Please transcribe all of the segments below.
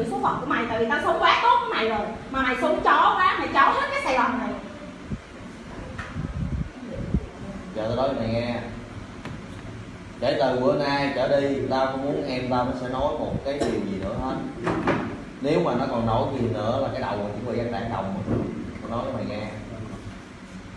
hiểu số phận của mày tại vì tao sống quá tốt với mày rồi. Mà mày sống chó quá mày chó hết cái sài gòn này. Giờ tao nói mày nghe. Kể từ bữa nay trở đi tao không muốn em tao nó sẽ nói một cái điều gì nữa hết. Nếu mà nó còn nói gì nữa là cái đầu mình cũng bị dân đảng đồng tao nói cho mày nghe.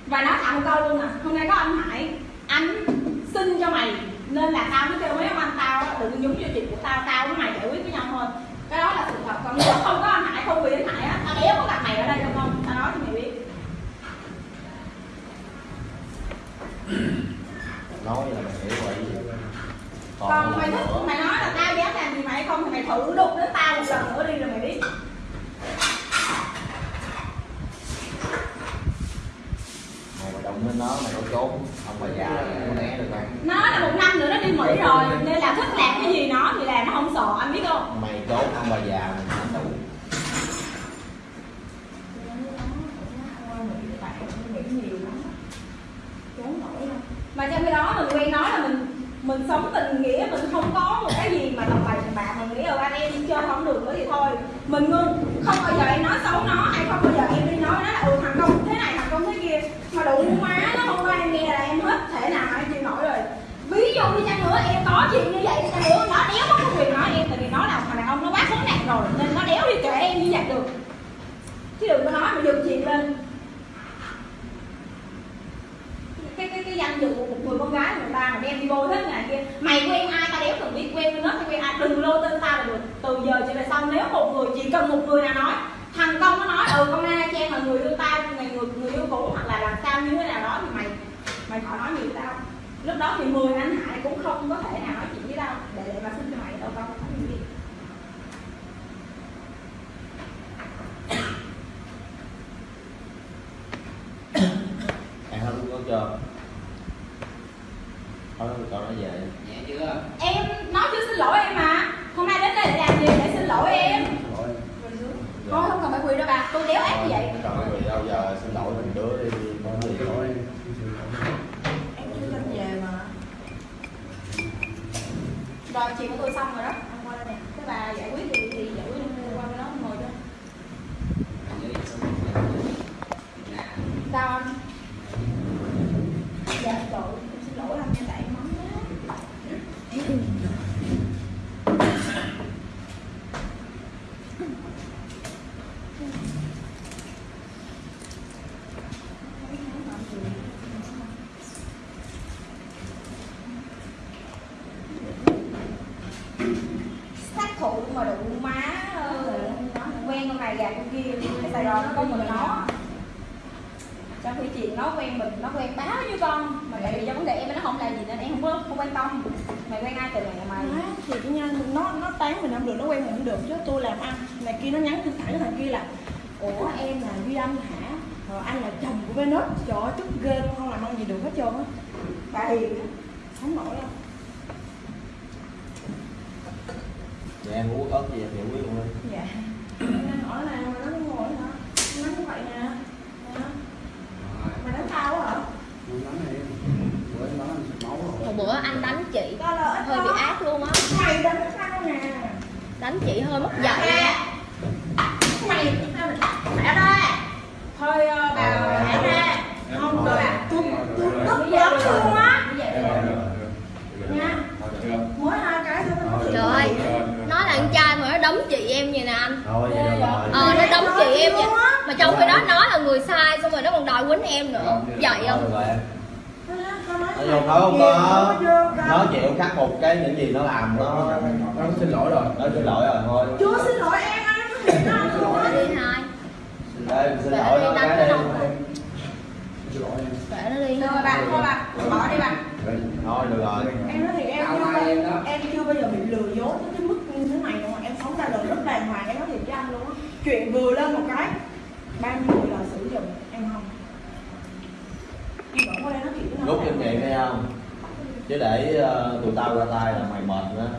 Và nói thẳng câu luôn nè. Hôm nay có anh hải anh xin cho mày nên là tao mới kêu mấy ông anh tao đừng nhúng vô chuyện của tao tao với mày giải quyết với nhau thôi cái đó là sự thật còn nếu không có anh hải không vì anh hải á. Tao đéo có gặp mày ở đây đâu không? Tao nói cho mày biết. Nói là mày hiểu vậy. Còn, còn mày thích mày nói là tao dám làm gì mày không thì mày thử đục đến tao một lần nữa đi rồi mày biết mày mà động đến nó mày có trốn. Ông bà già có né được không nó là một năm nữa nó đi mỹ rồi nên là thích làm cái gì nó thì làm nó không sợ anh biết không? Mày trốn ông bà già mày đánh đủ mà trong khi đó mình quen nói là mình mình sống tình nghĩa mình không có một cái gì mà tầm bậy tầm bạ mình nghĩ là anh em đi chơi không được nữa thì thôi. Mình ngưng mà đụng má nó không qua em nghe là em hết thể nào mà em chịu nổi rồi. Ví dụ như chăng nữa, em có chuyện như vậy thì chăng nữa nó đéo có quyền nói em, tại vì nó là thằng đàn ông nó quá khốn nạn rồi, nên nó đéo đi kể em như vậy được. Chứ đừng có nói mà dùng chuyện lên. Cái cái cái danh dự của một người con gái người ta mà đem đi bôi hết ngày kia, mày quen ai ta đéo cần biết quen nó, thì quen ai đừng lô tên ta là được. Từ giờ trở về sau, nếu một người chỉ cần một người nào nói, thằng công nó nói ừ con na trang là người yêu tao người cũ hoặc là làm sao như thế nào đó thì mày mày khỏi nói gì với tao. Lúc đó thì mười anh hải cũng không có thể nào nói chuyện với tao. Để để mà xin cho mày đâu tao không nói gì. Ăn hết có chưa thôi cậu nói về. Nhẹ chưa? Em nói chưa xin lỗi em mà hôm nay đến đây để làm gì để xin lỗi em rồi quỳ đâu bà tôi đéo ác như vậy. Còn vì đâu giờ xin lỗi mình đứa đi. Gì lỗi em chưa lên về mà. Rồi chuyện của tôi xong rồi đó. Anh qua đây nè. Cái bà giải quyết thì thì giải quyết đi qua bên đó ngồi cho sao anh dạ trời em xin lỗi anh nha tại em mắng quá sát thủ mà đụng má quen con này gạt con kia cái sài gòn nó có mình nó. Trong khi chuyện nó quen mình nó quen báo với con. Mà tại vì do vấn đề em nó không làm gì nên em không có không quan tâm. Mày quen ai từ mày là mày. Má, thì cái nha nó nó tán mình không được nó quen mình không được. Chứ tôi làm ăn này kia nó nhắn tin thẳng thằng kia là ủa em là duy anh hả? Rồi anh là chồng của Venus. Trời ơi tức ghê không làm ăn gì được hết trơn á. Bà hiền sống không nổi không dạ em uống ớt gì em giải quyết luôn đi dạ. Nó hỏi là mà nó ngồi hả? Nó như vậy nè. Nè. mày đánh tao hả? Hồi bữa anh đánh chị hơi bị đó. ác luôn á. Mày đánh tao nè? Đánh chị hơi mất dạy mày. Mẹ ra thôi anh? Thôi vậy đâu rồi ờ nó đấm chị em vậy. mà trong khi đó nó là người sai xong rồi nó còn đòi quýnh em nữa. Vậy không? được nó vô thôi không có. Nó chịu khắc phục cái những gì nó làm nó nó xin lỗi rồi. Nó xin lỗi rồi thôi. Chưa xin lỗi em anh nó xin lỗi Nói đi hai. Xin lỗi đi nó cái đi. nó xin lỗi em. Kệ nó đi. Thôi bà thôi bà. Bỏ đi bà. Thôi được rồi. Em chuyện vừa lên một cái bao nhiêu người là sử dụng em không? Em vẫn qua đây nói chuyện với nó lúc em vậy nghe không? Chứ để uh, tụi tao ra tay là mày mệt nữa.